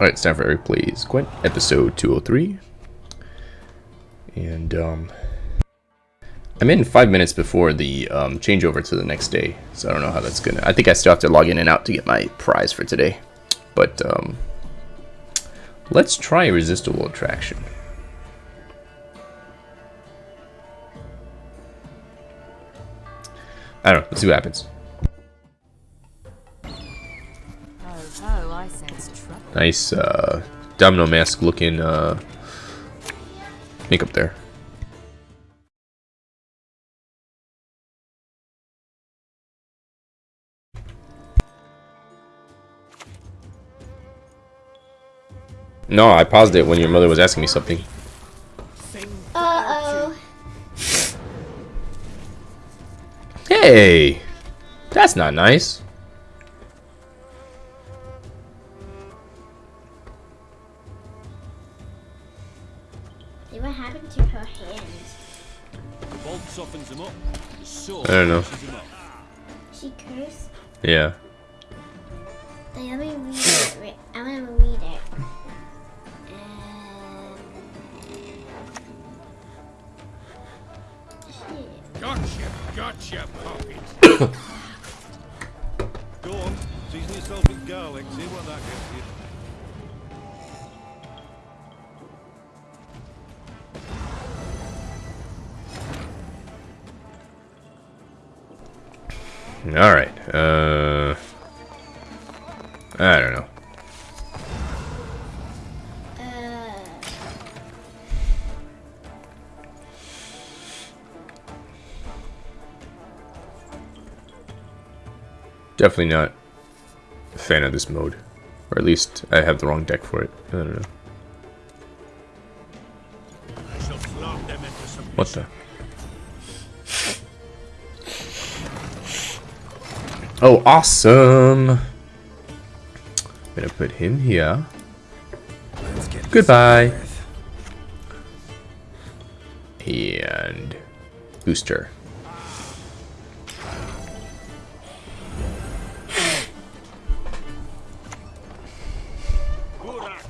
Alright, it's time for Eric Plays Gwent, episode 203. And, um... I'm in five minutes before the um, changeover to the next day, so I don't know how that's gonna... I think I still have to log in and out to get my prize for today. But, um... Let's try Irresistible Attraction. I don't know, let's see what happens. Nice uh, domino mask looking uh, makeup there. No, I paused it when your mother was asking me something. Uh-oh. Hey! That's not nice. I don't know. pushes them up. She cursed? Yeah. Like, let me read it. I'm gonna read it. Um. Gotcha, gotcha, pocket. Go on, season yourself with garlic. See Alright. Uh, I don't know. Definitely not a fan of this mode. Or at least I have the wrong deck for it. I don't know. What the? Oh, awesome! I'm gonna put him here. Goodbye. And booster. Burak,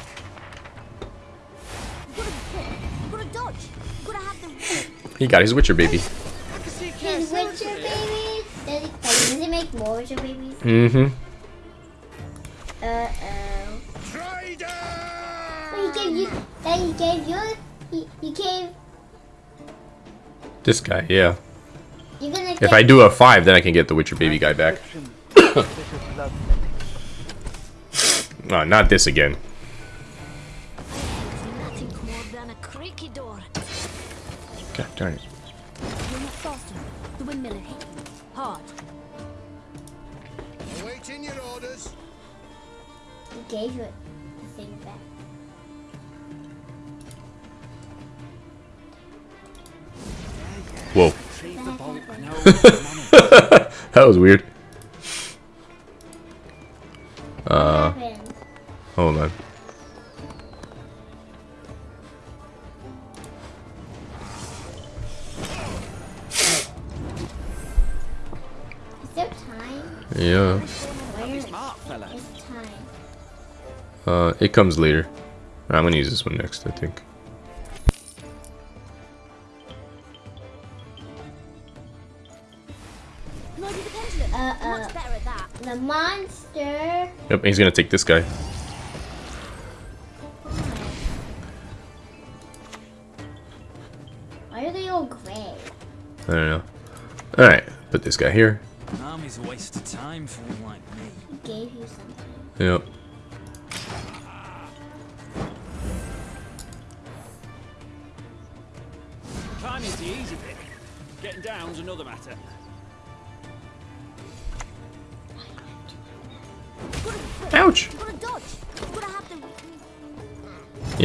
Gotta dodge. Gotta have the. He got his Witcher baby. Mm-hmm. Uh-oh. Traitor! Well, he gave you, that he gave you, he, he gave, This guy, yeah. you're gonna If I do a five, then I can get the Witcher baby guy back. No, not this again. Nothing more than a creaky door. God darn it. Was weird. Uh, hold on. Is there time? Yeah. Where Smart fella. is time? Uh, it comes later. I'm gonna use this one next, I think. Yep, he's gonna take this guy. Why are they all gray? I don't know. Alright, put this guy here. An army's a waste of time for one like me. He gave you something. Yep.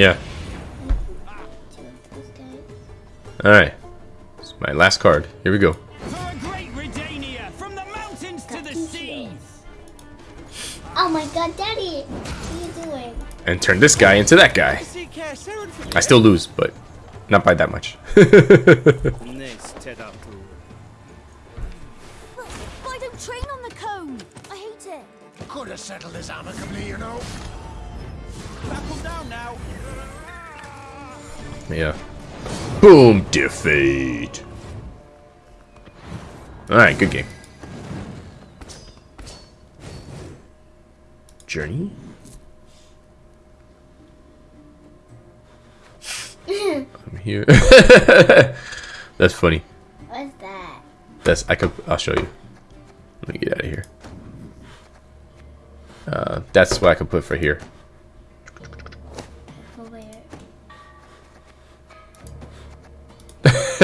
Yeah. Two of those guys. Alright. It's my last card. Here we go. For a great Redania, from the mountains to the seas. Oh my god, Daddy! What are you doing? And turn this guy into that guy. See care soon for I still lose, but not by that much. This Tedatu. I don't train on the cone. I hate it. Could have settled this amicably, you know. Buckle down now. Yeah. Boom, defeat. Alright, good game. Journey? I'm here. That's funny. What's that? That's I could I'll show you. Let me get out of here. Uh, that's what I could put for here.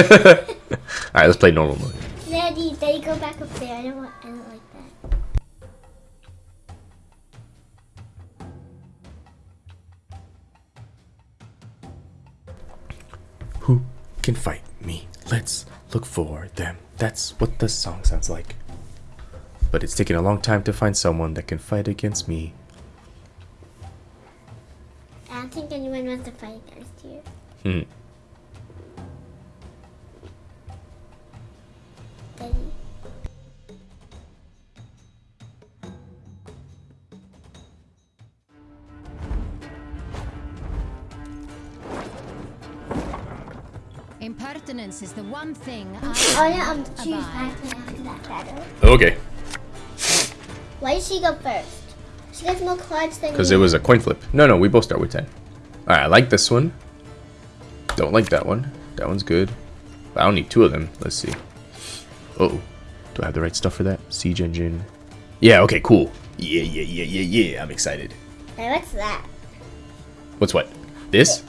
Alright, let's play normal mode. Daddy, Daddy, go back up there. I don't want. I don't like that. Who can fight me? Let's look for them. That's what the song sounds like. But it's taken a long time to find someone that can fight against me. I don't think anyone wants to fight against you. Hmm. Daddy. Impertinence is the one thing Oh I yeah, um, choose abide. back after that battle. Okay. Why did she go first? She gets more cards than Because it was a coin flip. No, no, we both start with 10. Alright, I like this one. Don't like that one. That one's good. But I don't need two of them. Let's see. Uh oh. Do I have the right stuff for that? Siege engine. Yeah, okay, cool. Yeah, yeah, yeah, yeah, yeah. I'm excited. Hey, what's that? What's what? This?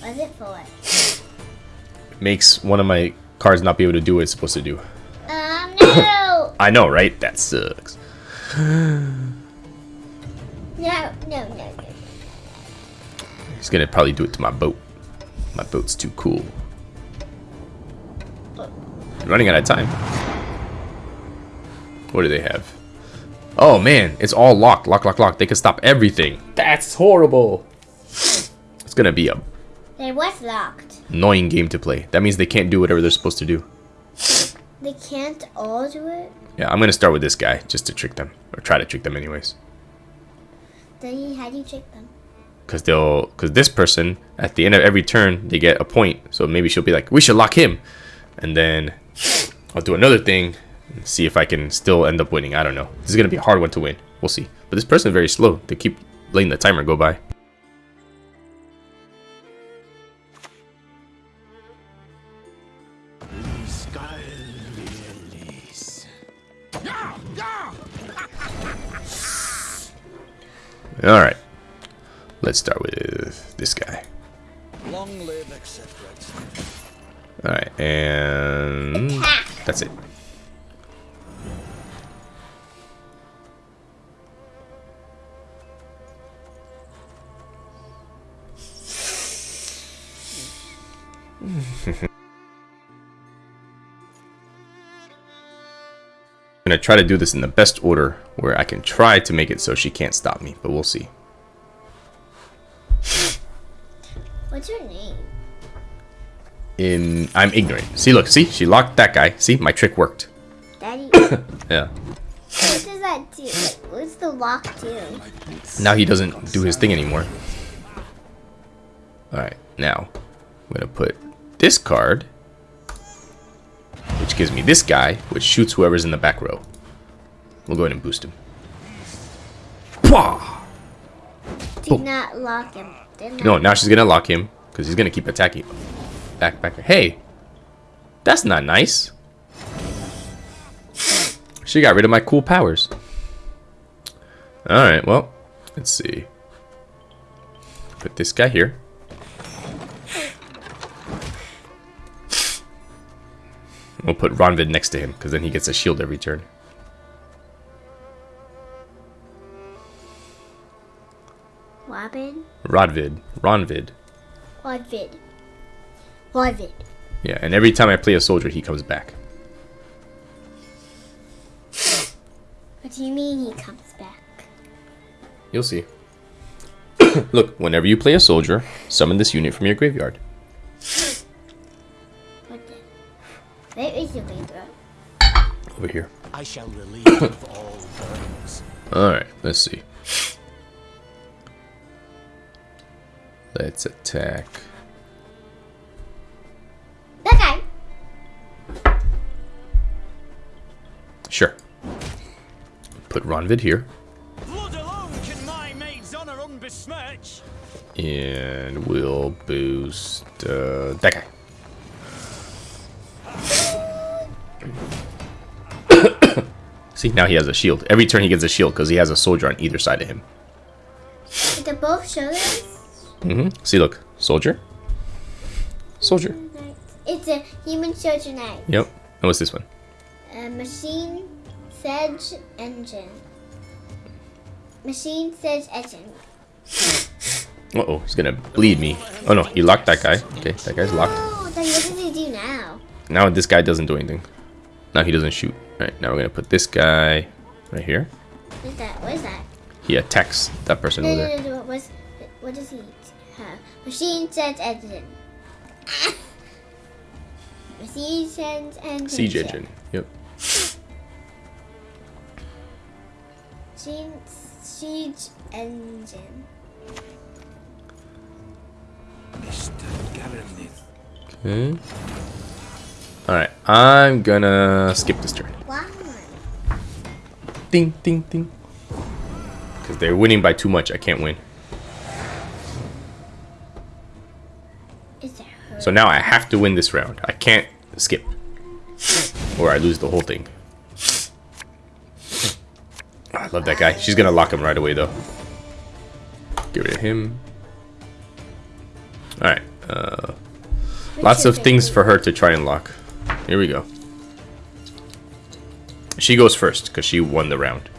What's it for? Makes one of my cards not be able to do what it's supposed to do. Um, no! I know, right? That sucks. no, no, no, no. He's gonna probably do it to my boat. My boat's too cool. Running out of time. What do they have? Oh man, it's all locked, lock, lock, lock. They can stop everything. That's horrible. It's gonna be a They was locked. annoying game to play. That means they can't do whatever they're supposed to do. They can't all do it? Yeah, I'm gonna start with this guy just to trick them, or try to trick them anyways. Then how do you trick them? Cause they'll, cause this person at the end of every turn they get a point. So maybe she'll be like, we should lock him, and then I'll do another thing and see if I can still end up winning. I don't know. This is gonna be a hard one to win. We'll see. But this person is very slow. They keep letting the timer go by. All right. Let's start with this guy. All right, and that's it. I'm gonna try to do this in the best order where I can try to make it so she can't stop me, but we'll see. What's your name? In I'm ignorant. See, look, see, she locked that guy. See, my trick worked. Daddy, yeah. what does that do? Like, what's the lock do? Now he doesn't do his thing anymore. Alright, now I'm gonna put this card, which gives me this guy, which shoots whoever's in the back row. We'll go ahead and boost him. Pwah! Do not lock him. Not No, now she's gonna lock him because he's gonna keep attacking. Back, back. Hey, that's not nice. She got rid of my cool powers. All right, well, let's see. Put this guy here. We'll put Ronvid next to him because then he gets a shield every turn. Robin? Rodvid, Ronvid. Rodvid. Rodvid. Yeah, and every time I play a soldier, he comes back. What do you mean he comes back? You'll see. Look, whenever you play a soldier, summon this unit from your graveyard. What the? Where is the Libra? Over here. I shall relieve of all burdens. Alright, let's see. Let's attack. Sure. Put Ronvid here. Blood alone can my maid's honor unbesmirch. And we'll boost uh, that guy. See, now he has a shield. Every turn he gets a shield because he has a soldier on either side of him. Did they both shoulders? hmm See, look. Soldier. Soldier. It's a human soldier knight. Yep. And what's this one? Machine sedge engine. Machine sedge engine. Uh-oh, he's gonna bleed me. Oh no, he locked that guy. Okay, that guy's locked. Oh, then what does he do now? Now this guy doesn't do anything. Now he doesn't shoot. Alright, now we're gonna put this guy right here. What is that? What is that? He attacks that person No, over no, there. no, no. What, what does he have? Machine sedge engine. Machine sedge engine. Siege engine. Yep. Machine siege engine. Okay. Alright, I'm gonna skip this turn. Wow. Ding, ding, ding. Because they're winning by too much. I can't win. Is it her? So now I have to win this round. I can't skip. Or I lose the whole thing. I love that guy. She's gonna lock him right away though. Get rid of him. Alright. Uh, lots of things for her to try and lock. Here we go. She goes first because she won the round.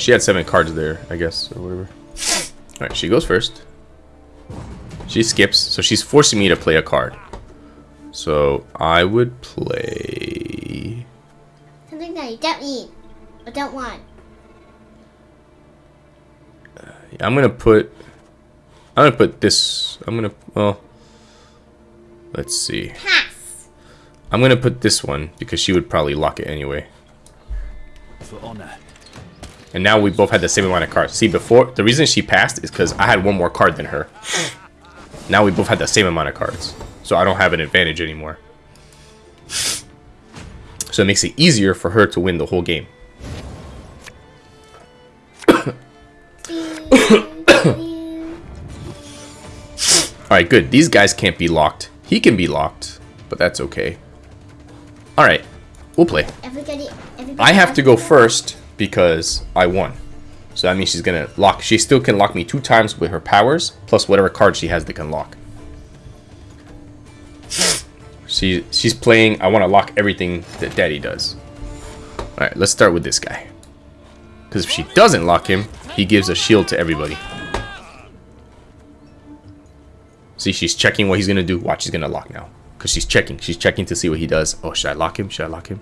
She had seven cards there, I guess, or whatever. Alright, she goes first. She skips, so she's forcing me to play a card. So I would play. Something that you don't need or don't want. I'm gonna put. I'm gonna put this. I'm gonna. Well. Let's see. Pass. I'm gonna put this one because she would probably lock it anyway. For honor. And now we both had the same amount of cards. See, before the reason she passed is because I had one more card than her. Now we both had the same amount of cards, so I don't have an advantage anymore. So it makes it easier for her to win the whole game. All right, good. These guys can't be locked. He can be locked, but that's okay. All right, we'll play. Everybody, everybody. I have to go first because I won. So that means she's gonna lock. She still can lock me two times with her powers, plus whatever card she has that can lock. She she's playing. I want to lock everything that Daddy does. All right, let's start with this guy. Because if she doesn't lock him, he gives a shield to everybody. See, she's checking what he's gonna do. Watch, she's gonna lock now. Because she's checking. She's checking to see what he does. Oh, should I lock him? Should I lock him?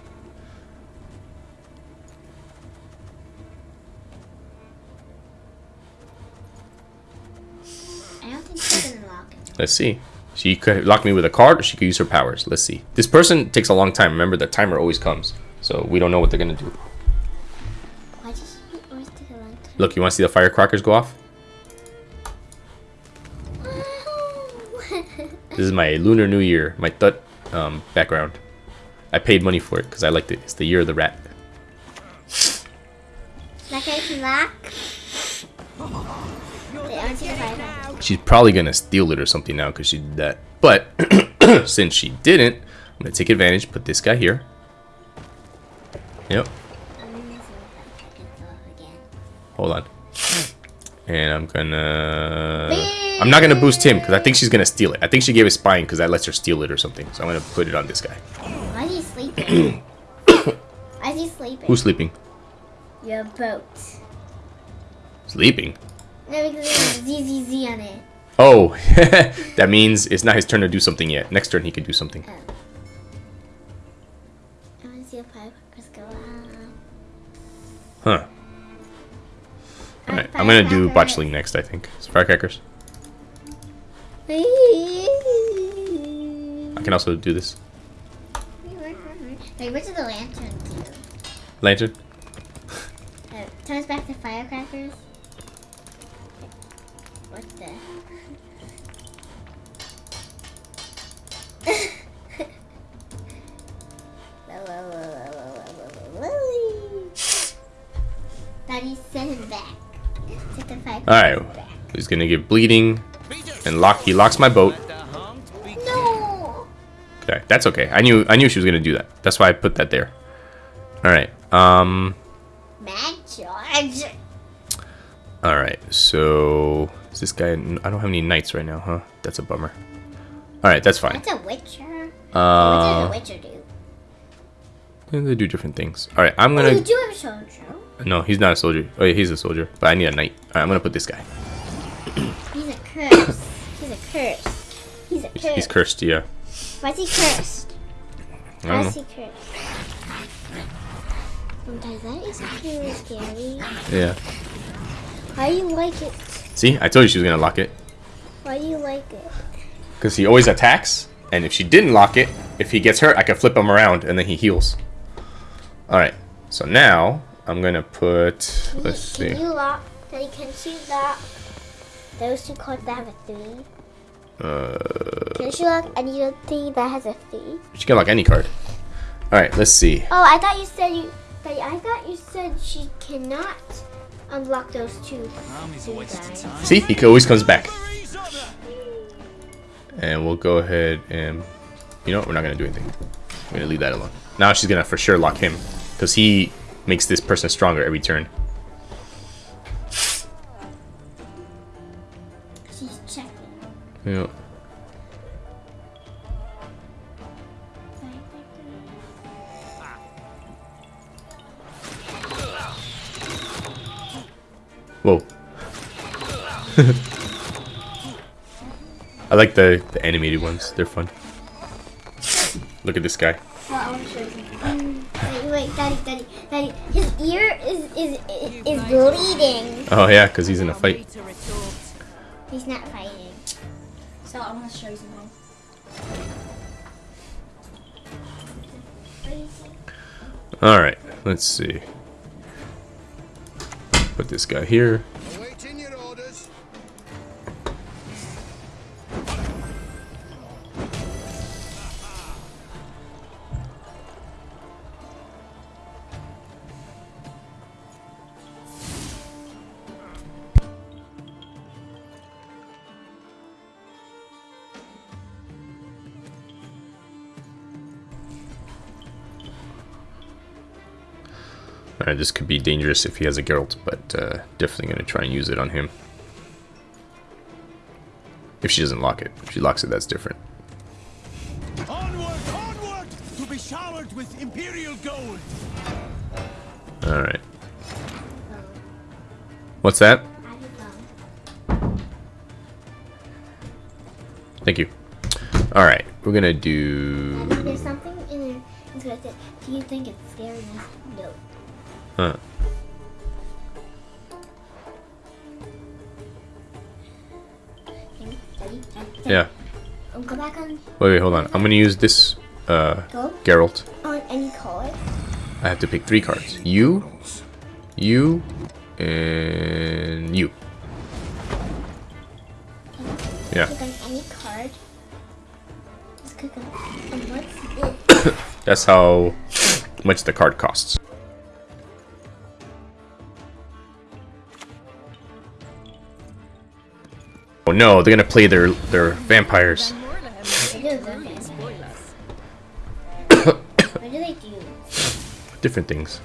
I don't think she's gonna lock it. Let's see. She could lock me with a card, or she could use her powers. Let's see. This person takes a long time. Remember, the timer always comes, so we don't know what they're gonna do. Why did she always take a long time? Look, you want to see the firecrackers go off? This is my Lunar New Year, my Tut um, background. I paid money for it because I liked it. It's the year of the rat. Like I can lock. Wait, I want to see the firecracker. She's probably gonna steal it or something now because she did that. But since she didn't, I'm gonna take advantage. Put this guy here. Yep. I'm gonna see the firecracker go off again. Hold on. And I'm gonna... I'm not gonna boost him because I think she's gonna steal it. I think she gave it spine because that lets her steal it or something. So I'm gonna put it on this guy. Why is he sleeping? Why is he sleeping? Who's sleeping? Your boat. Sleeping? ZZZ on it. Oh, that means it's not his turn to do something yet. Next turn he can do something. Oh. I want to see firecrackers go. Huh. Alright, I'm gonna do botchling next, I think. Firecrackers. I can also do this. Wait, where's the lantern too? Lantern. Uh, turns back to firecrackers. What the? Daddy send him back. Take the fire. Alright. He's gonna get bleeding and lock. He locks my boat. Let the harmed be No. Okay, that's okay. I knew I knew she was gonna do that. That's why I put that there. All right. Um. Mad George. All right. So is this guy? I don't have any knights right now, huh? That's a bummer. All right, that's fine. That's a Witcher. Uh, what does a Witcher do? they do different things. All right, I'm Oh, gonna. you do have a soldier. No, he's not a soldier. Oh yeah, he's a soldier, but I need a knight. All right, I'm gonna put this guy. He's a curse. He's a curse. He's a curse. He's, he's cursed. Yeah. Why is he cursed? I Why is he cursed? Sometimes that is really scary. Yeah. Why do you like it? See, I told you she was gonna lock it. Why do you like it? Because he always attacks, and if she didn't lock it, if he gets hurt, I can flip him around, and then he heals. All right. So now I'm gonna put. Can Let's you, see. Can you lock? Daddy, can she lock those two cards that have a three? Uh, Can she lock any anything that has a three? she can lock any card. All right. Let's see. Oh, I thought you said you. I thought you said she cannot unlock those two. Army's a two waste of guys. time. See, he always comes back. And we'll go ahead and, you know, what? we're not gonna do anything. We're gonna leave that alone. Now she's gonna for sure lock him, because he makes this person stronger every turn. She's checking. Yeah. Whoa. I like the, the animated ones. They're fun. Look at this guy. Well, I want to show you something. Wait, wait, Daddy, Daddy, Daddy. His ear is is is, is bleeding. Oh yeah, because he's in a fight. He's not fighting. So I'm going to show you something. All right, let's see. Put this guy here. Right, this could be dangerous if he has a Geralt, but uh, definitely gonna try and use it on him. If she doesn't lock it. If she locks it, that's different. Onward, onward, to be showered with imperial gold. All right. What's that? Thank you. All right, we're gonna do. There's something in there. It's gonna say, Do you think it's scary? No. Huh. Yeah. Go back on Wait, wait, hold on. I'm gonna use this uh, go Geralt. on any card. I have to pick three cards. You, you, and you. Yeah. Click on any card. Just click on. And what's? That's how much the card costs. Oh no, they're gonna play their their vampires. Different things.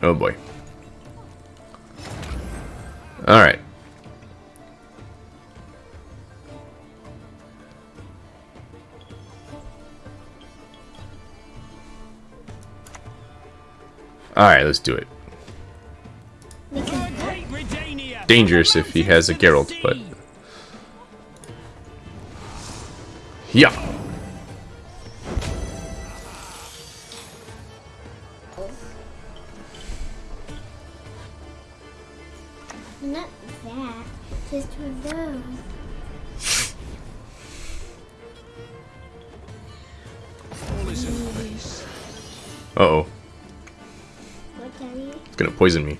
Oh boy. Alright. Alright, let's do it. Dangerous if he has a Geralt, but Yeah. Not that, just one those. Oh. It's gonna poison me.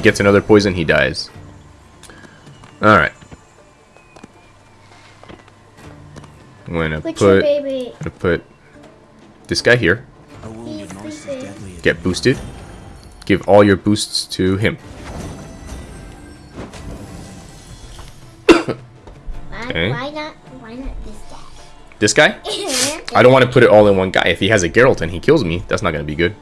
He gets another poison, he dies. Alright. I'm gonna What's put gonna put this guy here. A wounded He's monster's sleeping. deadly. Get boosted. Give all your boosts to him. Why, Okay. why not? Why not this This guy? guy? I don't want to put it all in one guy. If he has a Geralt and he kills me, that's not gonna be good.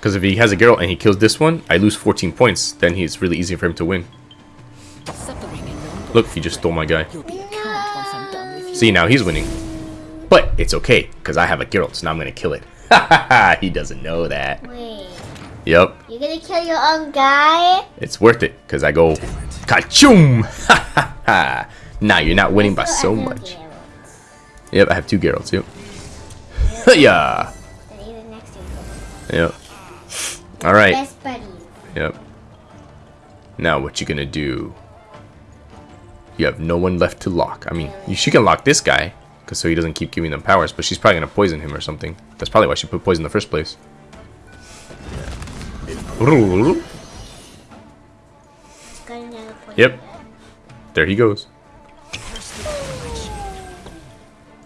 Because if he has a Geralt and he kills this one, I lose 14 points. Then it's really easy for him to win. Suffering in London. Look, he just stole my guy. You'll be a count once I'm done with you. See, now he's winning. But it's okay, because I have a Geralt, so now I'm gonna kill it. Ha ha ha! He doesn't know that. Wait, Yep, you're gonna kill your own guy? it's worth it, because I go... Kachoom! Ha ha ha! Nah, you're not winning by so much. Geralt. Yep, I have two Geralts, yep. yeah! And even next to you. Yep. Alright, Best buddies. yep. Now what you gonna do? You have no one left to lock. I mean, you, she can lock this guy, cause so he doesn't keep giving them powers, but she's probably gonna poison him or something. That's probably why she put poison in the first place. It's got another point. Yep. There he goes.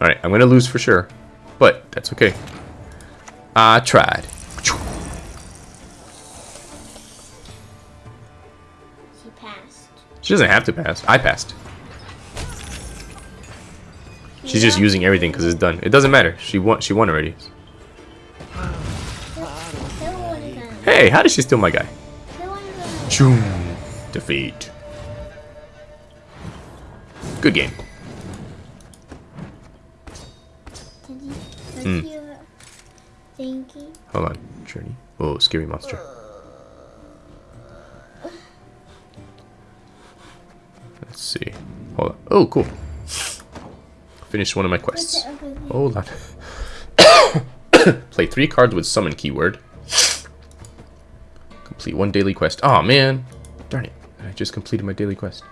Alright, I'm gonna lose for sure. But that's okay. I tried. She doesn't have to pass. I passed. She's just using everything because it's done. It doesn't matter. She won. She won already. Kill one of them. Hey, how did she steal my guy? Kill one of them. Choom. Defeat. Good game. You? Hmm. Hold on. Journey. Oh, scary monster. Let's see. Hold on. Oh, cool. Finished one of my quests. What's the other thing? Hold on. Play three cards with summon keyword. Complete one daily quest. Oh man. Darn it. I just completed my daily quest.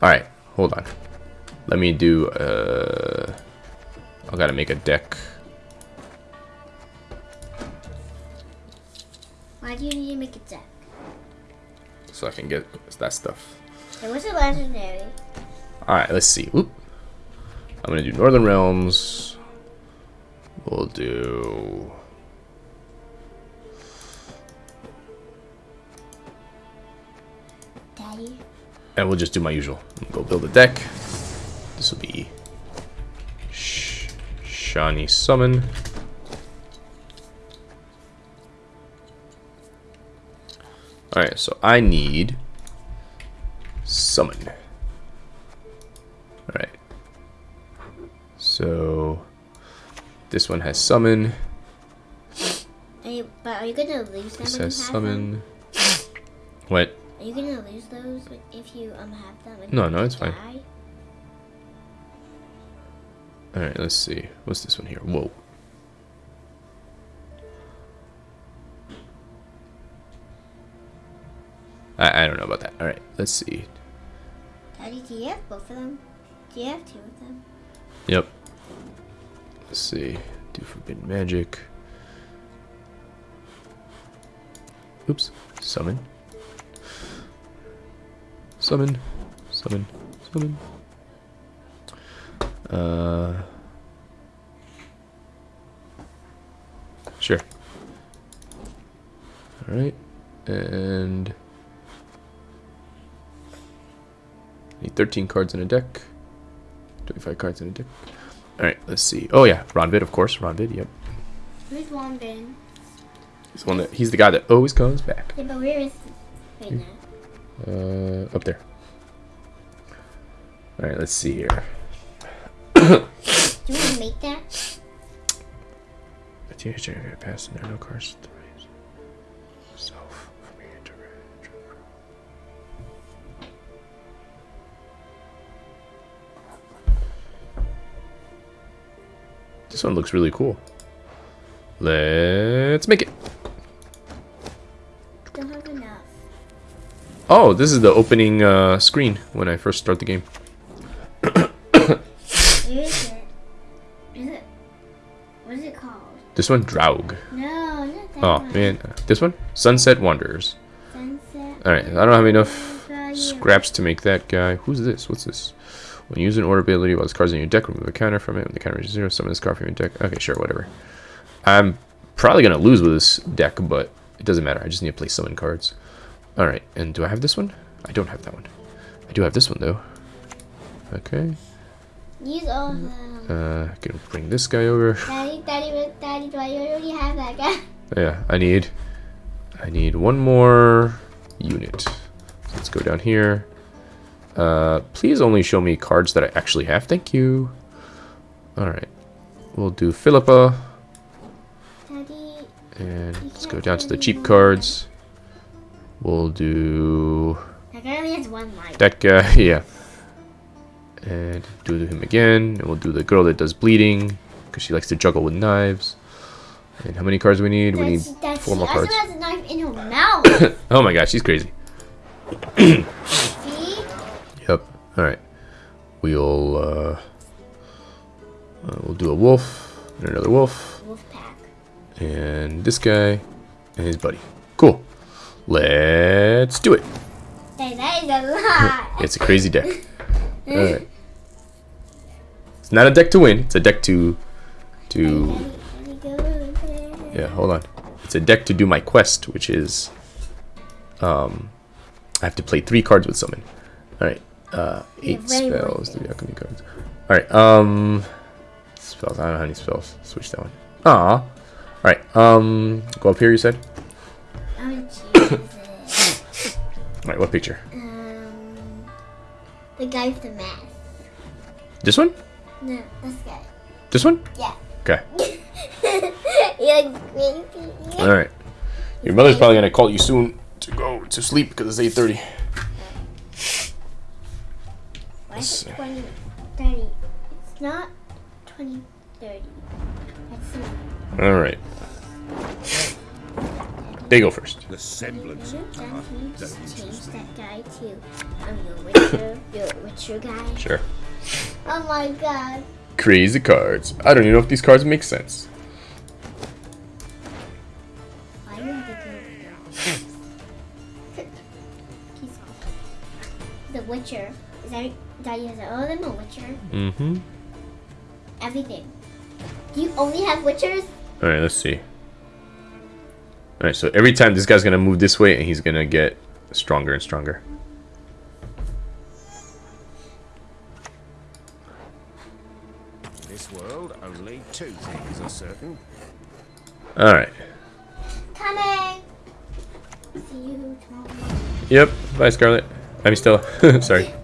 Alright, hold on. Let me do uh I gotta make a deck. Why do you need to make a deck? So I can get that stuff. It was a legendary. Alright, let's see. Oop. I'm gonna do Northern Realms. We'll do Daddy. And we'll just do my usual. Go build a deck. This will be Sh Shani Summon. Alright, so I need Summon. Alright. So this one has Summon. Are you, but are you gonna lose them This has Summon. What? Are you gonna lose those if you um have them? No, no, it's fine. Alright, let's see. What's this one here? Whoa. I, I don't know about that. Alright, let's see. Daddy, do you have both of them? Do you have two of them? Yep. Let's see. Do forbidden magic. Oops. Summon. Summon. Summon. Summon. Uh. Sure. Alright. And. Need 13 cards in a deck. 25 cards in a deck. Alright, let's see. Oh yeah, Ronvid, of course. Ronvid, yep. Where's Wambin? He's the one that he's the guy that always comes back. Yeah, but where is he right now? Uh up there. Alright, let's see here. Do you want to make that? The teenager gonna pass in there no cards This one looks really cool. Let's make it. Don't have enough. Oh, this is the opening uh, screen when I first start the game. Is it? Is it? What is it called? This one, Draug. No, not that Oh one. man, this one, Sunset Wanderers. Sunset. All right, I don't have enough scraps to make that guy. Who's this? What's this? When you use an order ability while this card's in your deck, remove a counter from it. When the counter is zero, summon this card from your deck. Okay, sure, whatever. I'm probably gonna lose with this deck, but it doesn't matter. I just need to play summon cards. All right, and do I have this one? I don't have that one. I do have this one though. Okay. Use all of them. Uh, can bring this guy over. Daddy, daddy, daddy, do I already have that guy? Yeah, I need, I need one more unit. So let's go down here. Uh, please only show me cards that I actually have. Thank you. All right, we'll do Philippa, and let's go down to the cheap cards. We'll do that guy only has one life. that guy. Yeah, and do him again. And we'll do the girl that does bleeding because she likes to juggle with knives. And how many cards do we need? We need That's- that's- four more cards. also has a knife in her mouth. Oh my gosh, she's crazy. See? Yep. All right. We'll uh, uh, we'll do a wolf and another wolf Wolf pack. and this guy and his buddy. Cool. Let's do it. Hey, that is a lot. It's a crazy deck. All right. It's not a deck to win. It's a deck to to Daddy, daddy, go there. yeah. Hold on. It's a deck to do my quest, which is um, I have to play three cards with summon. All right. Uh, eight very spells, cards. All right. Um, spells. I don't know how many spells. Switch that one. Aw. All right. Um, go up here. You said. It. All right. What picture? Um, the guy with the mask. This one? No, this guy. This one? Yeah. Okay. You're crazy. All right. Your mother's probably gonna call you soon to go to sleep because it's eight thirty. Why is Let's it 20, 30? It's not 20, 30. That's not. All right. They go first. The semblance of Then power. can you Don't just change that guy to um, your Witcher, your Witcher guy? Sure. Oh my god. Crazy cards. I don't even know if these cards make sense. Why do you have to go He's The Witcher. Is that Daddy has all of them a Witcher? Mm-hmm. Everything. Do you only have Witchers? All right. Let's see. All right. So every time this guy's gonna move this way, and he's gonna get stronger and stronger. This world, only two things are certain. All right. Coming! See you tomorrow. Yep. Bye, Scarlet. I mean Stella. Sorry.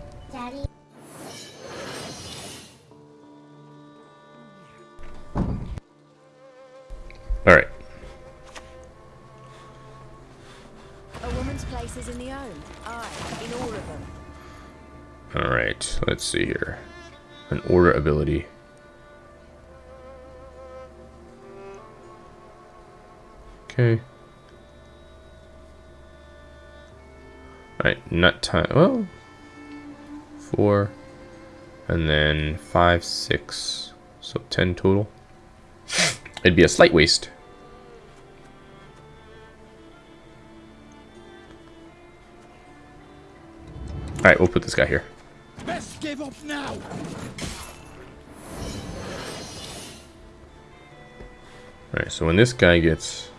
All right. A woman's place is in the home. Aye, in all of them. All right. Let's see here. An order ability. Okay. All right. Nut time. Well, four, and then five, six. So ten total. It'd be a slight waste. All right, we'll put this guy here. Best give up now. Alright, so when this guy gets...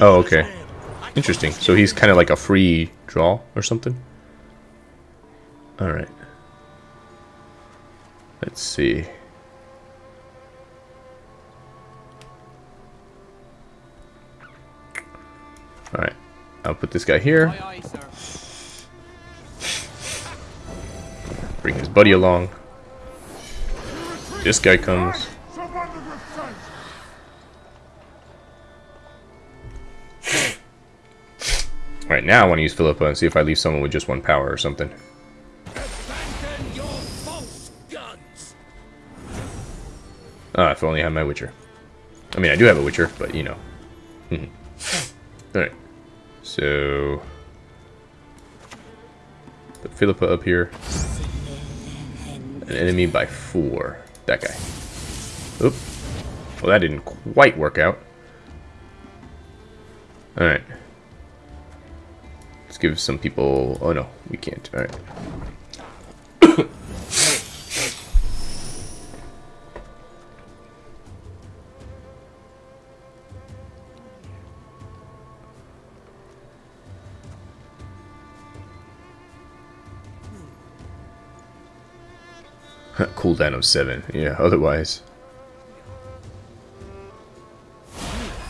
Oh, okay. Interesting. So he's kind of like a free draw or something? Alright. Let's see. Alright. I'll put this guy here. Bring his buddy along. This guy comes. Alright, now I want to use Philippa and see if I leave someone with just one power or something. Ah, if I only had my Witcher. I mean, I do have a Witcher, but you know. Alright. So... Put Philippa up here. An enemy by four. That guy. Oop. Well, that didn't quite work out. Alright. Let's give some people... Oh, no. We can't. Alright. Cooldown of 7. Yeah, otherwise...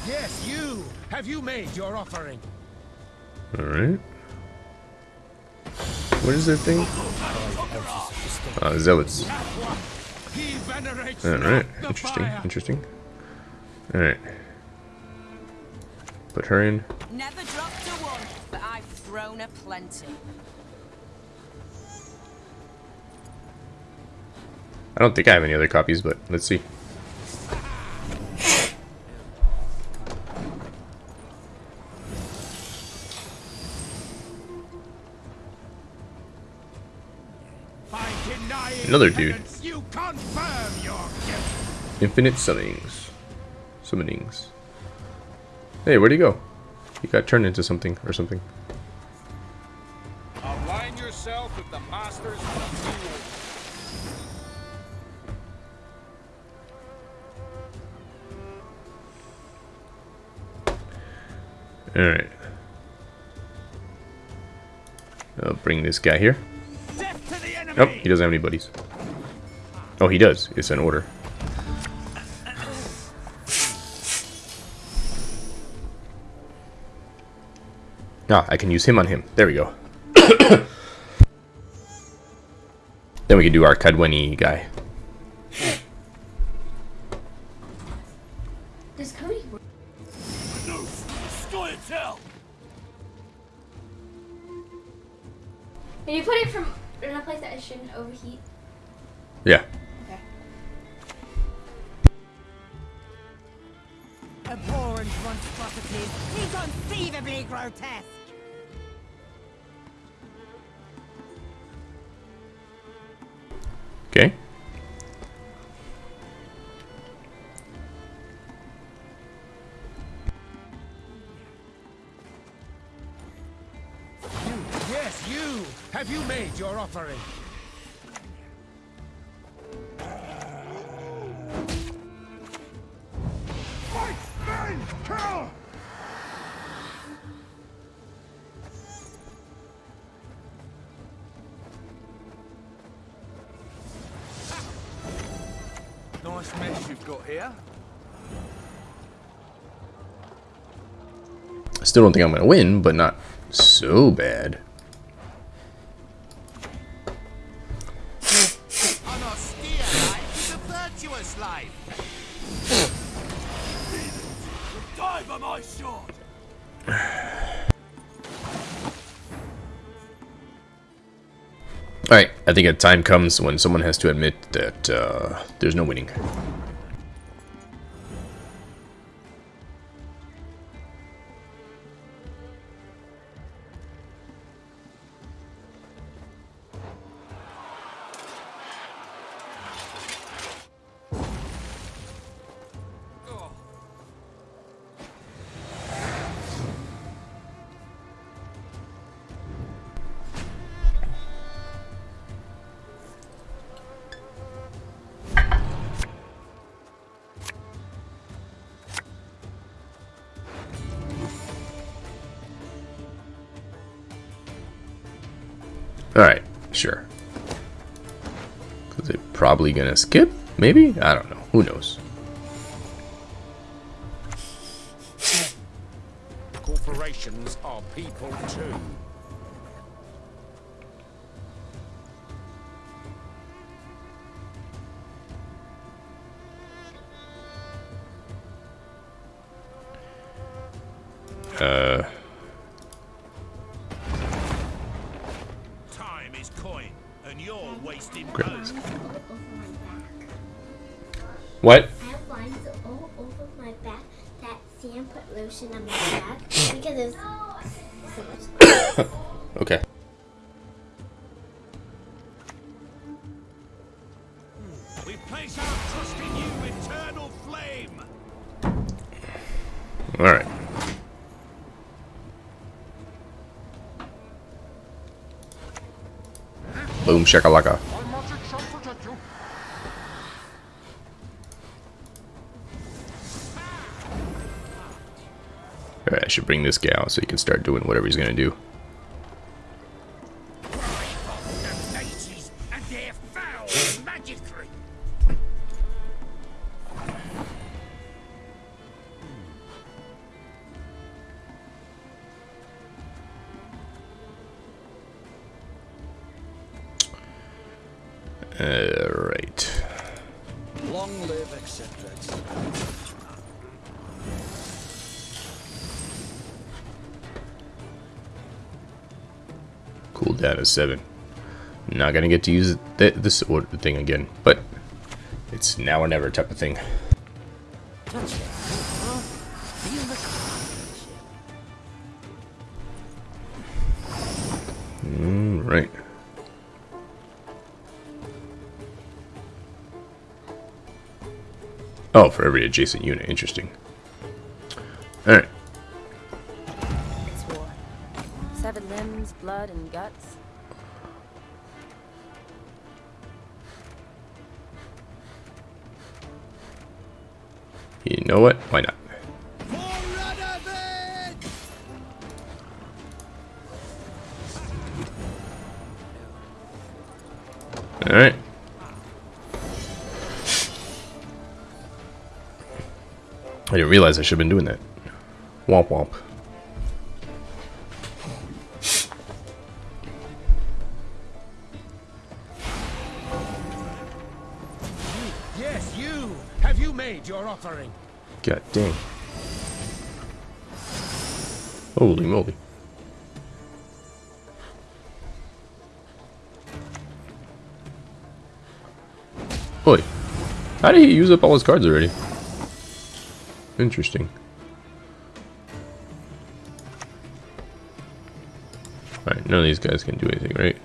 Yes, you. Have you made your offering? Alright. What is their thing? Uh, zealots. Alright, interesting, fire. interesting. Alright. Put her in. Never dropped a one, but I've thrown a plenty. I don't think I have any other copies, but let's see. Another dude. Infinite summonings. Summonings. Hey, where'd he go? He got turned into something or something. Align yourself with the masters Alright. I'll bring this guy here. Nope, he doesn't have any buddies. Oh, he does. It's an order. Ah, I can use him on him. There we go. then we can do our Kaedweni guy. Still don't think I'm going to win, but not so bad. Alright, I think a time comes when someone has to admit that uh, there's no winning. Alright, sure. It probably gonna skip? Maybe? I don't know. Who knows? Shakalaka. Alright, I should bring this guy out so he can start doing whatever he's gonna do. Cool down to 7. Not gonna get to use th this thing again, but it's now or never type of thing. Mm, right. Oh, for every adjacent unit. Interesting. Know what? Why not? Alright. I didn't realize I should have been doing that. Womp womp. He use up all his cards already? Interesting. Alright, none of these guys can do anything, right?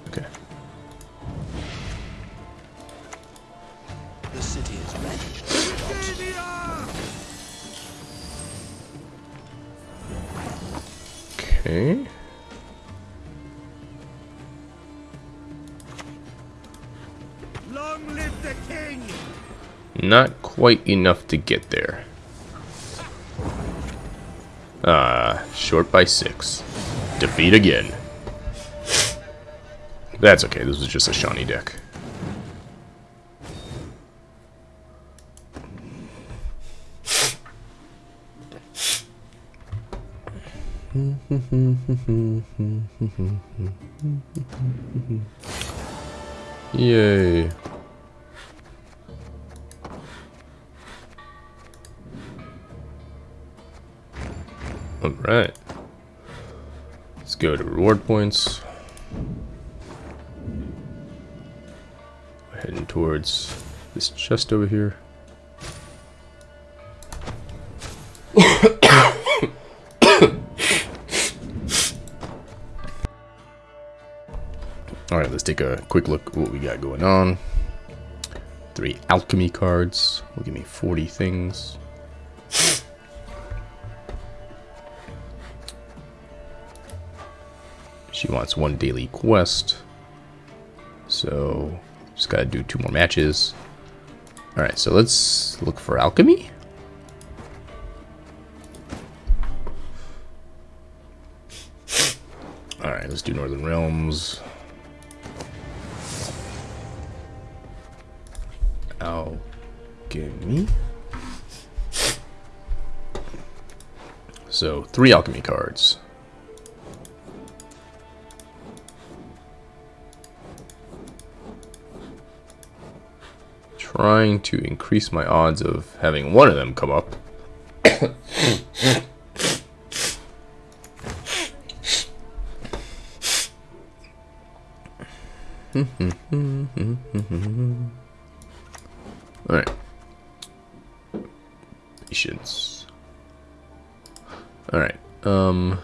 Quite enough to get there. Ah, short by six. Defeat again. That's okay, this was just a Shawnee deck. Yay. Alright. Let's go to reward points. We're heading towards this chest over here. Alright, let's take a quick look at what we got going on. Three alchemy cards will give me 40 things. Wants one daily quest. So, just gotta do two more matches. Alright, so let's look for alchemy. Alright, let's do Northern Realms. Alchemy. So, three alchemy cards. Trying to increase my odds of having one of them come up. Alright. Patience. Alright, um...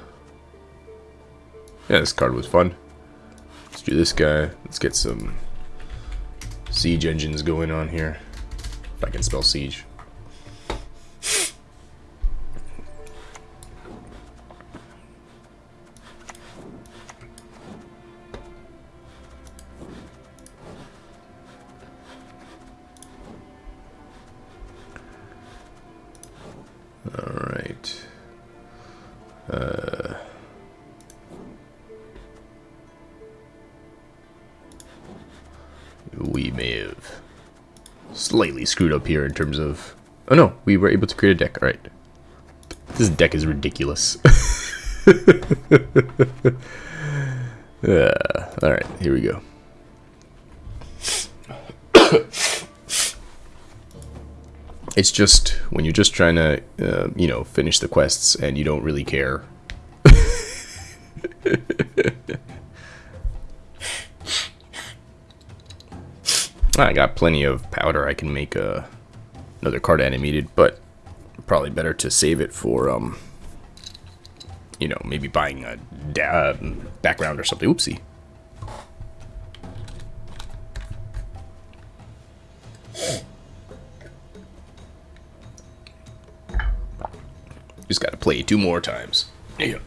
Yeah, this card was fun. Let's do this guy. Let's get some siege engines going on here. If I can spell siege. We may have slightly screwed up here in terms of... Oh no, we were able to create a deck. Alright. This deck is ridiculous. uh, Alright, here we go. it's just when you're just trying to, uh, you know, finish the quests and you don't really care. I got plenty of powder. I can make uh, another card animated, but probably better to save it for, um, you know, maybe buying a background or something. Oopsie. Just gotta play two more times. Yeah.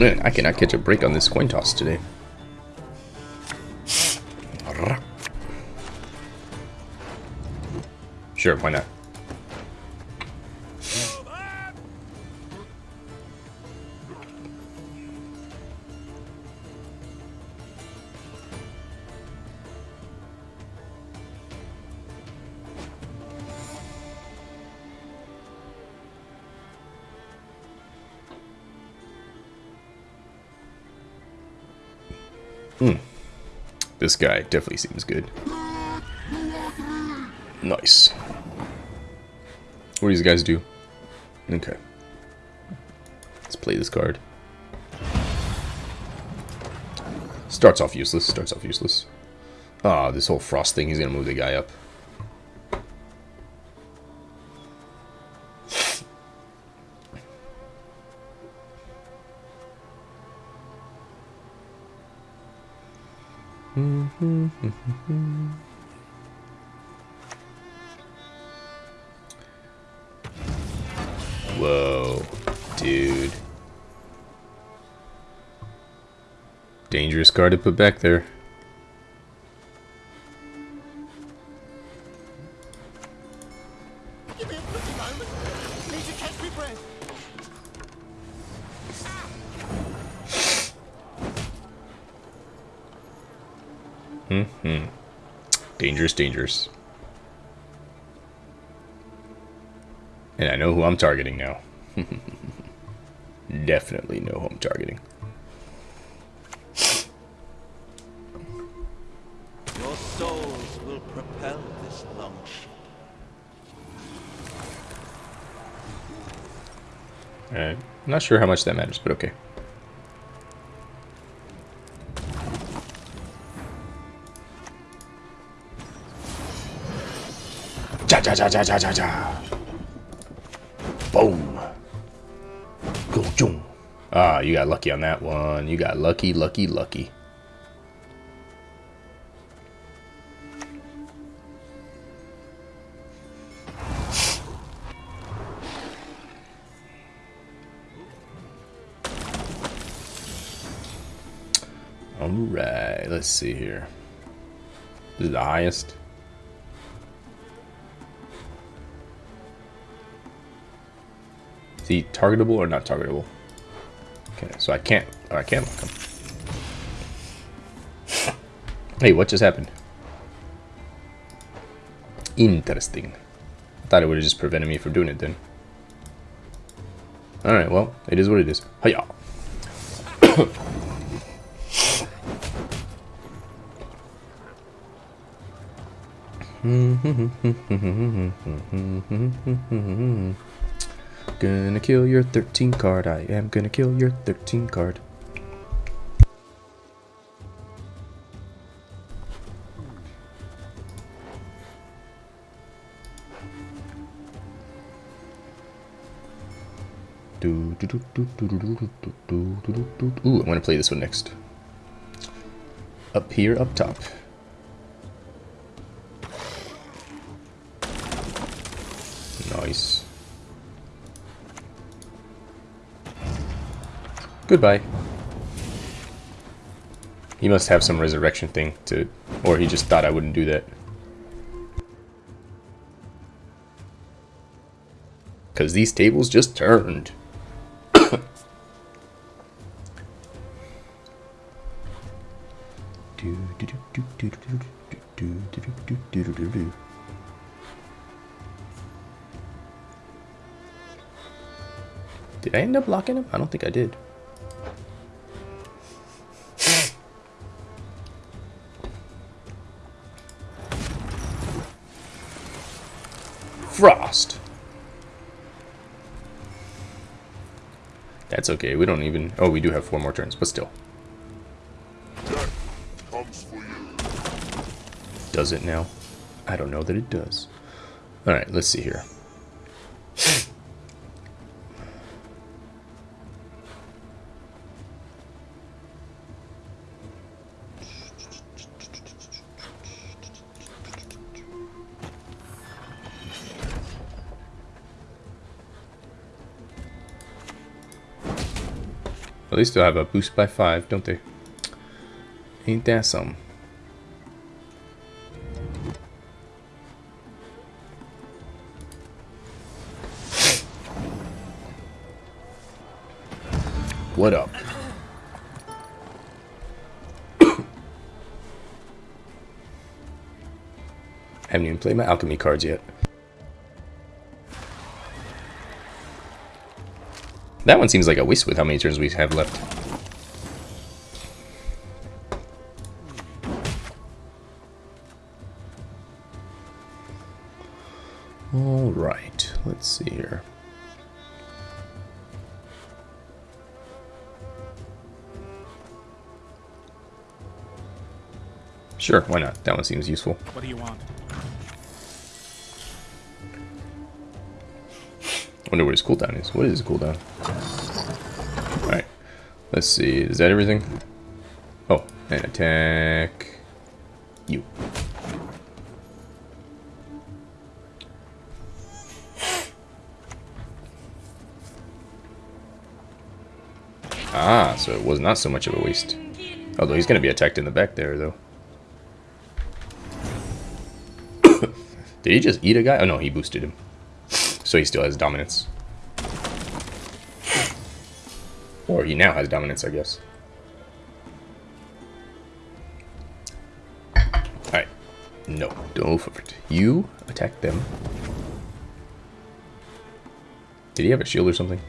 Man, I cannot catch a break on this coin toss today. Sure, why not? This guy definitely seems good. Nice. What do these guys do? Okay. Let's play this card. Starts off useless, starts off useless. Ah, oh, this whole frost thing, he's gonna move the guy up. Mm-hmm. Whoa, dude. Dangerous card to put back there. Dangerous. And I know who I'm targeting now. Definitely know who I'm targeting. Your souls will propel this longship. Alright. I'm not sure how much that matters, but okay. Ja ja ja ja ja. Boom. Go jung. Ah, you got lucky on that one. You got lucky, lucky, lucky. Alright, let's see here. This is the highest. He targetable or not targetable? Okay, so I can't, oh, I can't lock him. Hey, what just happened? Interesting. I thought it would have just prevented me from doing it then. Alright, well, it is what it is. Hiya! Gonna kill your 13 card. I am gonna kill your 13 card. Ooh, I want to play this one next. Up here, up top. Goodbye. He must have some resurrection thing to, or he just thought I wouldn't do that. Because these tables just turned. Did I end up locking him? I don't think I did. Frost. That's okay. We don't even... Oh, we do have four more turns, but still. Does it now? I don't know that it does. Alright, let's see here. Least they'll have a boost by five, don't they? Ain't that some? What up? haven't even played my alchemy cards yet. That one seems like a waste with how many turns we have left. Alright, let's see here. Sure, why not? That one seems useful. What do you want? Wonder what his cooldown is. What is his cooldown? Alright. Let's see. Is that everything? Oh, and attack you. Ah, so it was not so much of a waste. Although he's going to be attacked in the back there, though. Did he just eat a guy? Oh no, he boosted him. So he still has dominance. Or he now has dominance, I guess. Alright. No, don't move for it. You attack them. Did he have a shield or something?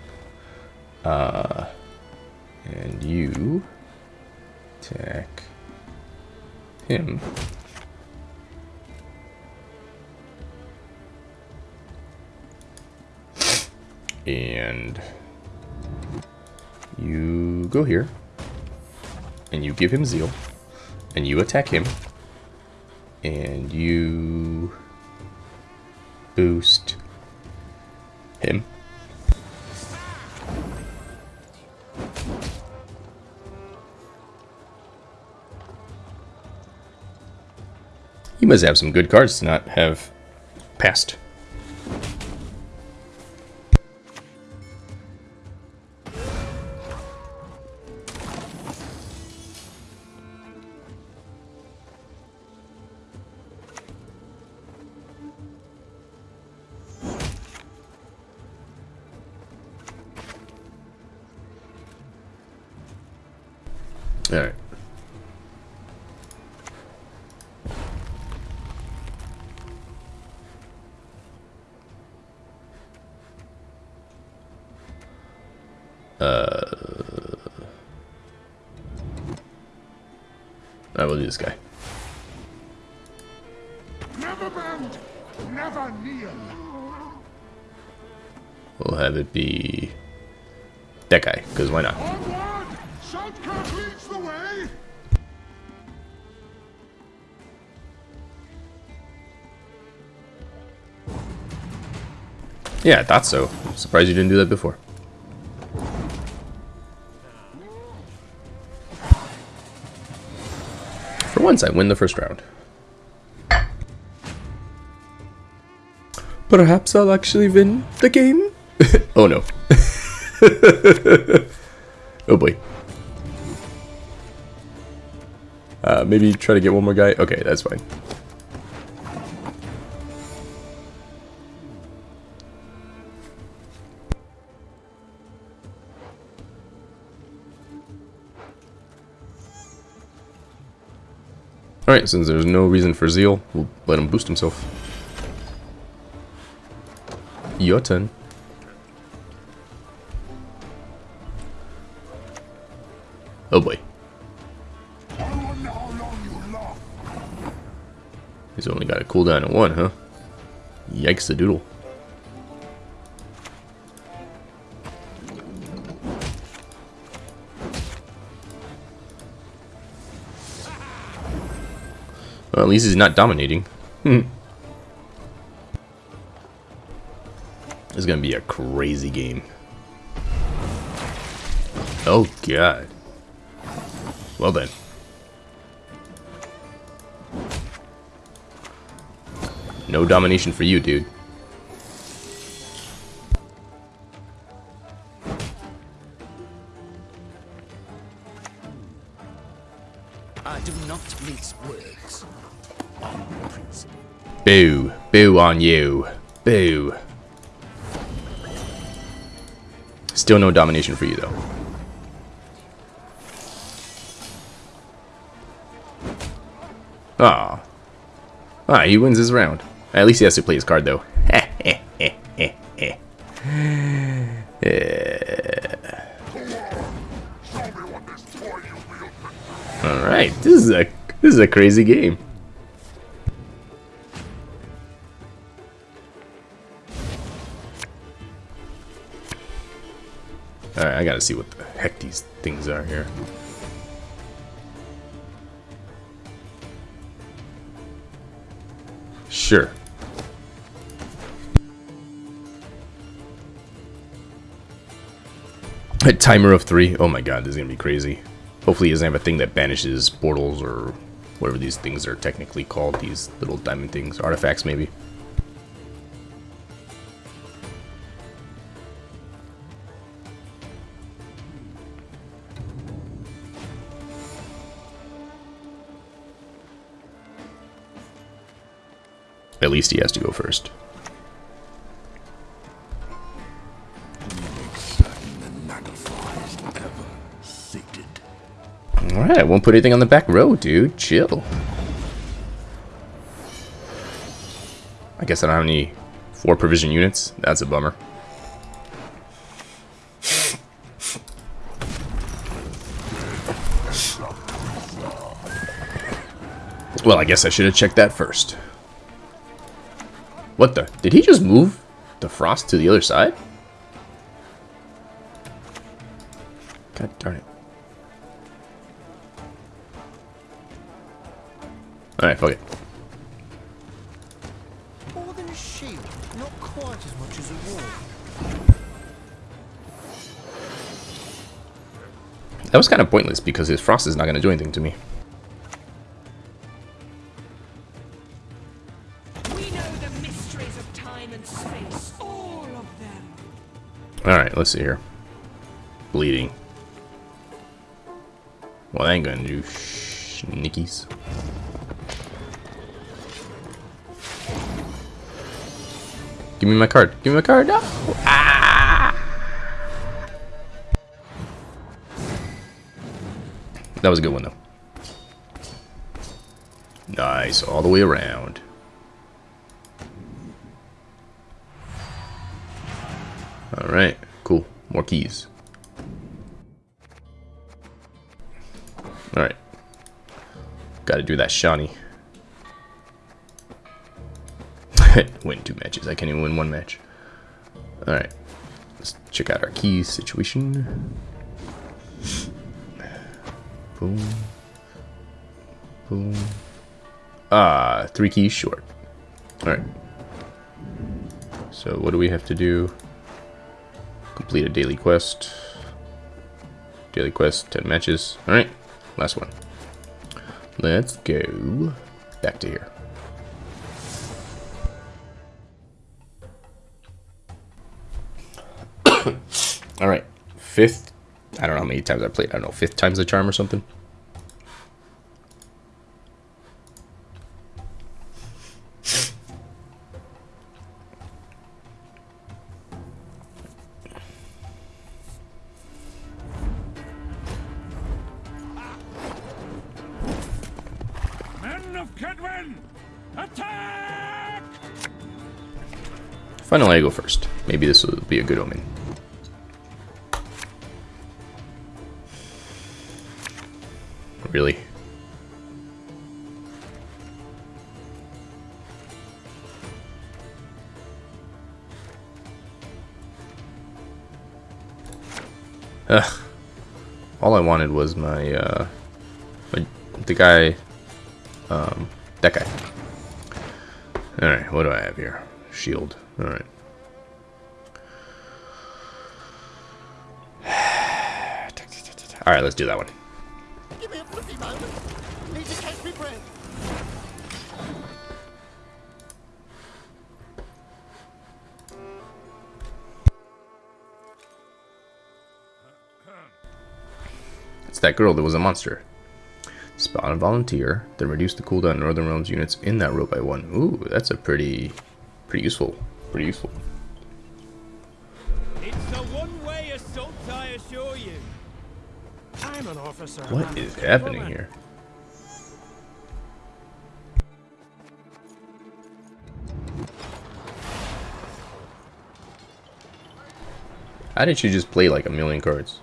Uh, and you attack him. Go here. And you give him zeal. And you attack him. And you boost him. You must have some good cards to not have passed. Uh, I will do this guy. Never bend, never kneel. We'll have it be that guy, because why not? Onward! Shoutkirk leads the way! Yeah, I thought so. I'm surprised you didn't do that before. Once, I win the first round. Perhaps I'll actually win the game? oh no. oh boy. Uh, maybe try to get one more guy. Okay, that's fine. Alright, since there's no reason for Zeal, we'll let him boost himself. Your turn. Oh boy. He's only got a cooldown of one, huh? Yikes the doodle. Well, at least he's not dominating. Hmm. It's gonna be a crazy game. Oh god. Well then. No domination for you, dude. Boo. Boo on you. Boo. Still no domination for you, though. Ah. Ah, he wins his round. At least he has to play his card, though. Alright, this is a this is a crazy game. Gotta see what the heck these things are here. Sure. A timer of three. Oh my god, this is gonna be crazy. Hopefully he doesn't have a thing that banishes portals or whatever these things are technically called. These little diamond things. Artifacts, maybe. Least he has to go first. Alright, I won't put anything on the back row, dude. Chill. I guess I don't have any four provision units. That's a bummer. Well, I guess I should have checked that first. What the? Did he just move the frost to the other side? God darn it. Alright, fuck it. More than a shield, not quite as much as a wall. That was kind of pointless because his frost is not going to do anything to me. Let's see here. Bleeding. Well, that ain't gonna do snickies. Give me my card. Give me my card. No. Ah! That was a good one, though. Nice, all the way around. Keys. Alright. Gotta do that Shawnee. win two matches. I can't even win one match. Alright. Let's check out our keys situation. Boom. Boom. Ah, three keys short. Alright. So what do we have to do? Complete a daily quest. Daily quest, 10 matches. Alright, last one. Let's go back to here. All right, fifth. I don't know how many times I played. I don't know, fifth time's the charm or something. This will be a good omen. Really? Ugh. All I wanted was my, uh, my, the guy, um, that guy. Alright, what do I have here? Shield. Alright. Alright, let's do that one. Give me a flippy moment. Need to catch me breath. It's that girl that was a monster. Spawn a volunteer, then reduce the cooldown Northern Realms units in that row by one. Ooh, that's a pretty, pretty useful. Pretty useful. I'm officer. What is happening here? How did you just play like a million cards?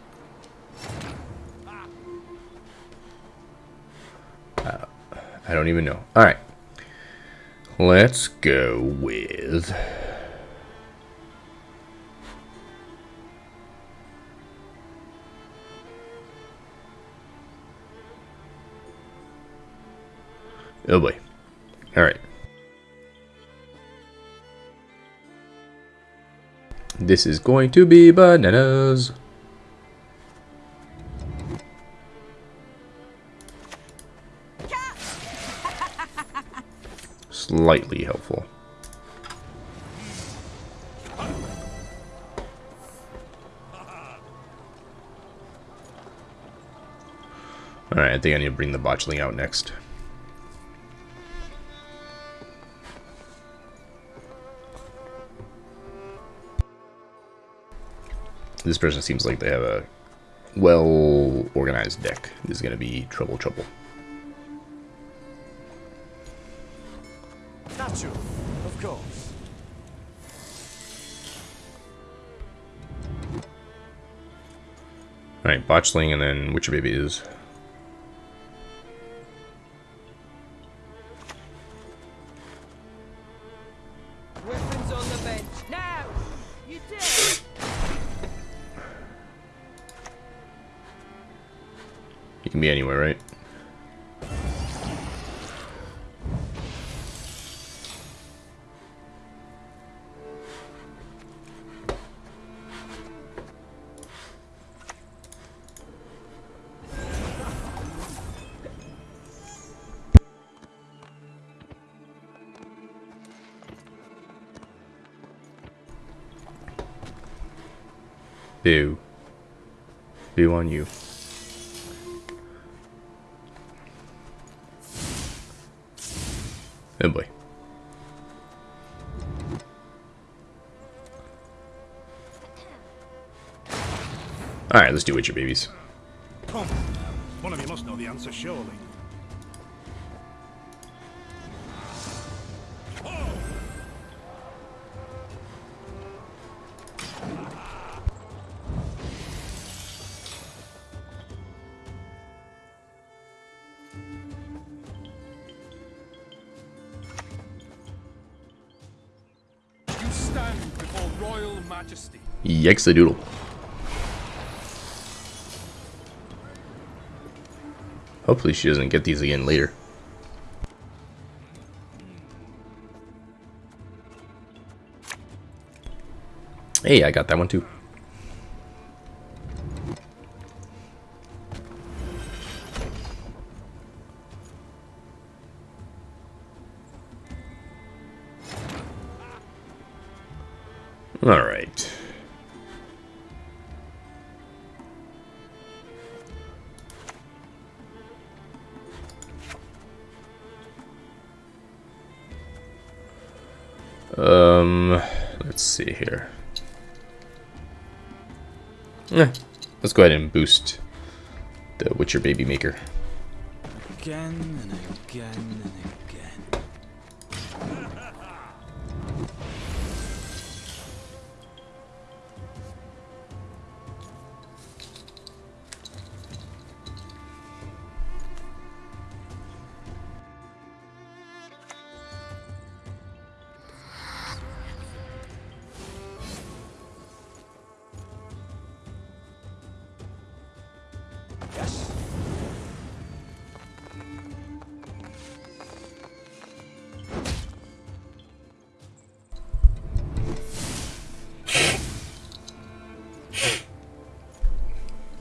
Uh, I don't even know. Alright. Let's go with... Oh boy. Alright. This is going to be bananas. Slightly helpful. Alright, I think I need to bring the botchling out next. This person seems like they have a well organized deck. This is going to be trouble, trouble. Natural, of course. Alright, botchling and then Witcher Baby is. Anywhere, right? Boo. Boo on you. Oh boy. Alright, let's do Witcher babies. Come. One of you must know the answer, surely. Yikes a doodle. Hopefully she doesn't get these again later. Hey, I got that one too. Go ahead and boost the Witcher Baby Maker. Again and again.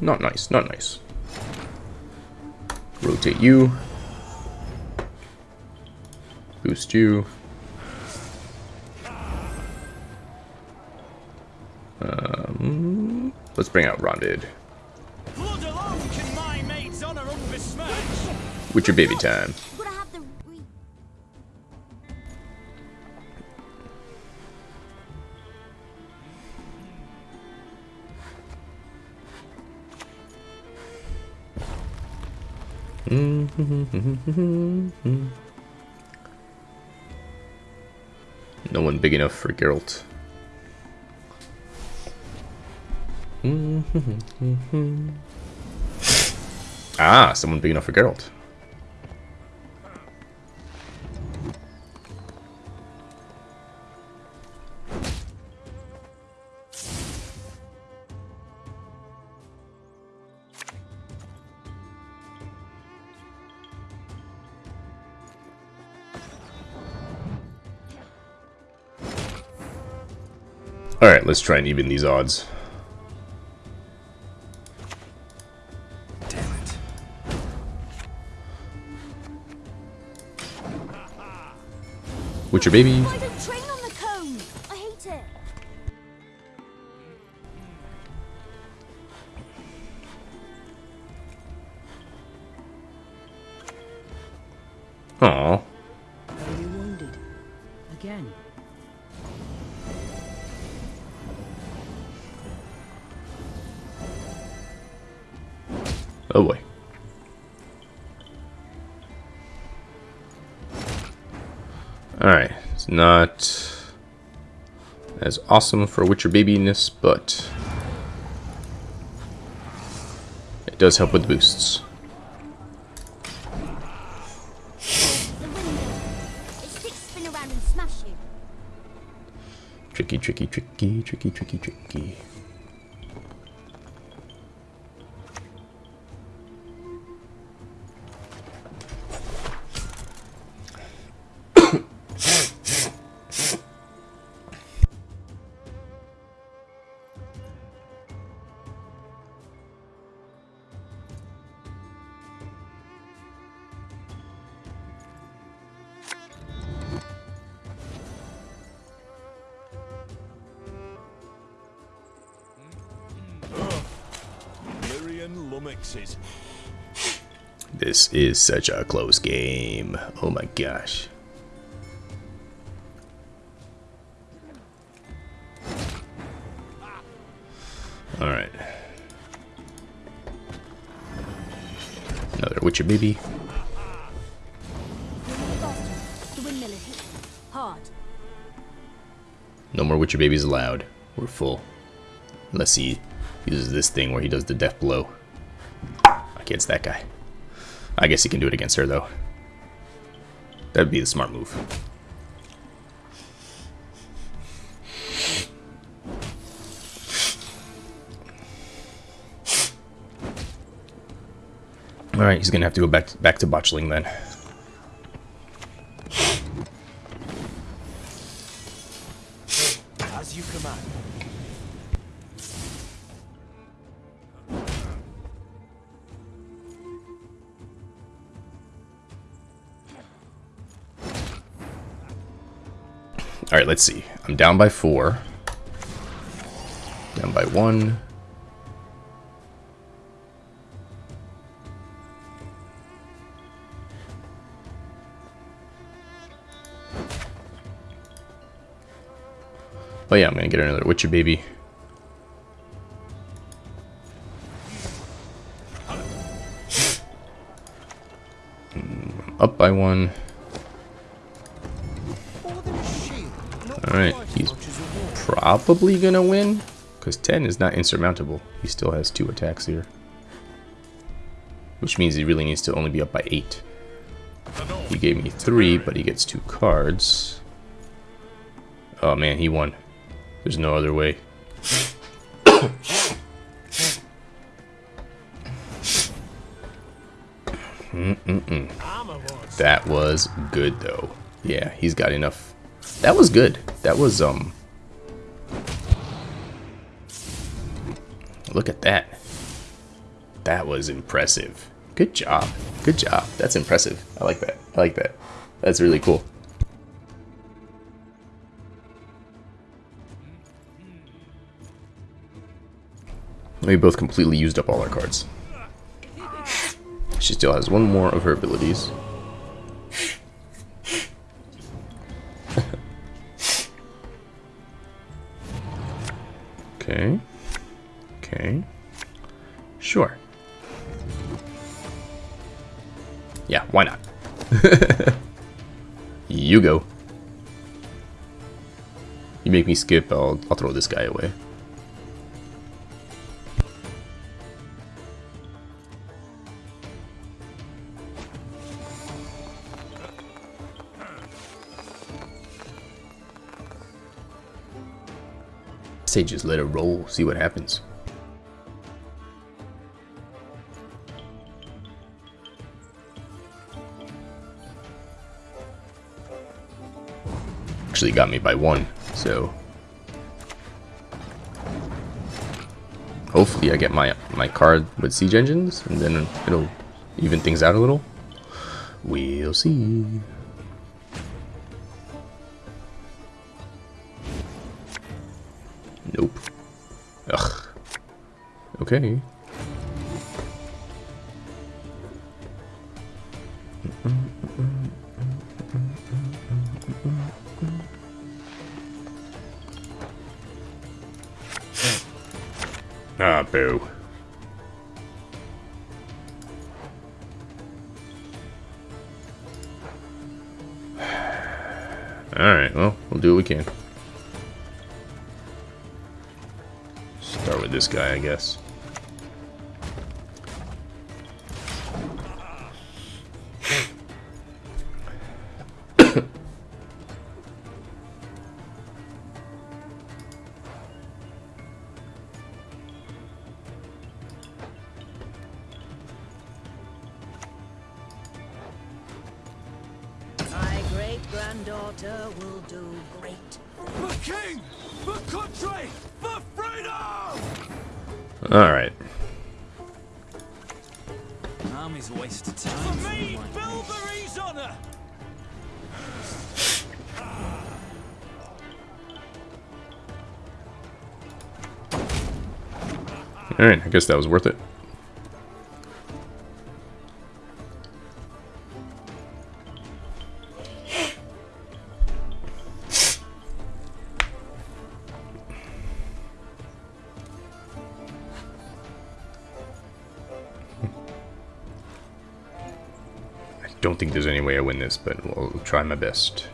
Not nice, not nice. Rotate you. Boost you. Um, let's bring out Ronvid. Blood alone can my maid's honor unbesmirch. With your baby time. No one big enough for Geralt. ah, someone big enough for Geralt. Let's try and even these odds. Damn it. Witcher baby. Alright, it's not as awesome for Witcher babiness, but it does help with boosts. Tricky, tricky, tricky, tricky, tricky, tricky. Is such a close game. Oh my gosh. Alright. Another Witcher baby. No more Witcher babies allowed. We're full. Unless he uses this thing where he does the death blow. Against that guy. I guess he can do it against her though. That'd be the smart move. Alright, he's gonna have to go back back to botchling then. Let's see. I'm down by four. Down by one. Oh yeah, I'm gonna get another Witcher baby. Mm, Up by one. Alright, he's probably gonna win. Because 10 is not insurmountable. He still has two attacks here. Which means he really needs to only be up by 8. He gave me 3, but he gets 2 cards. Oh man, he won. There's no other way. Mm-mm-mm. That was good though. Yeah, he's got enough. That was good. That was, um... Look at that. That was impressive. Good job. Good job. That's impressive. I like that. I like that. That's really cool. We both completely used up all our cards. She still has one more of her abilities. Make me skip, I'll, I'll throw this guy away. Say just let it roll, see what happens. Actually got me by one, so hopefully I get my my card with siege engines, and then it'll even things out a little. We'll see. Nope. Ugh. Okay. Guy, I guess. I guess that was worth it. I don't think there's any way I win this, but I'll try my best.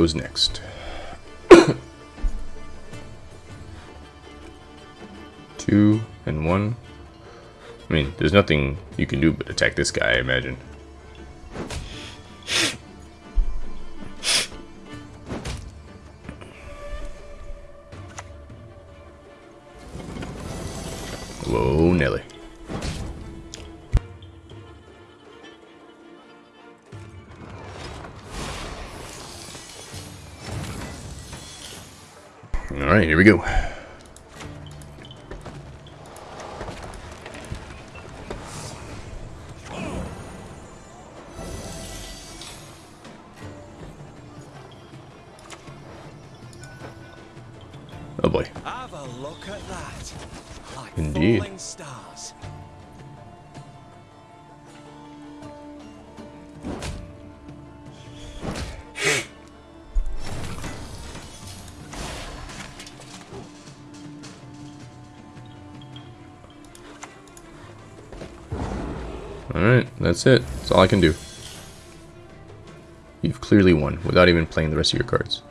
Goes next. Two and one. I mean, there's nothing you can do but attack this guy, I imagine. We go. That's it. That's all I can do. You've clearly won without even playing the rest of your cards.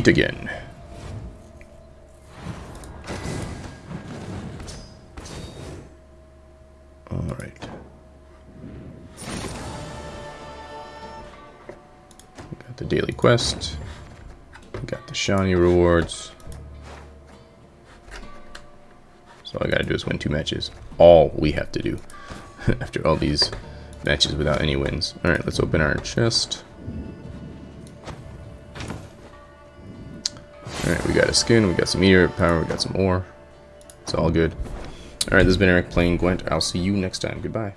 Defeat again. Alright. Got the daily quest. Got the shiny rewards. So all I gotta do is win two matches. All we have to do. After all these matches without any wins. Alright, let's open our chest. Skin, we got some meteor power, we got some ore. It's all good. Alright, this has been Eric playing Gwent. I'll see you next time. Goodbye.